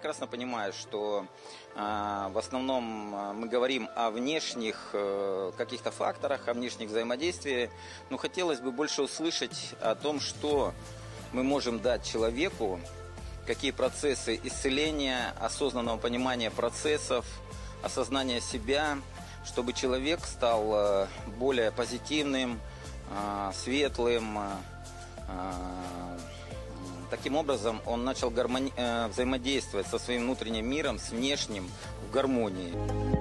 прекрасно понимаю, что в основном мы говорим о внешних э, каких-то факторах, о внешних взаимодействиях, но хотелось бы больше услышать о том, что мы можем дать человеку, какие процессы исцеления, осознанного понимания процессов, осознания себя, чтобы человек стал э, более позитивным, э, светлым. Э, таким образом, он начал гармони... взаимодействовать со своим внутренним миром, с внешним в гармонии.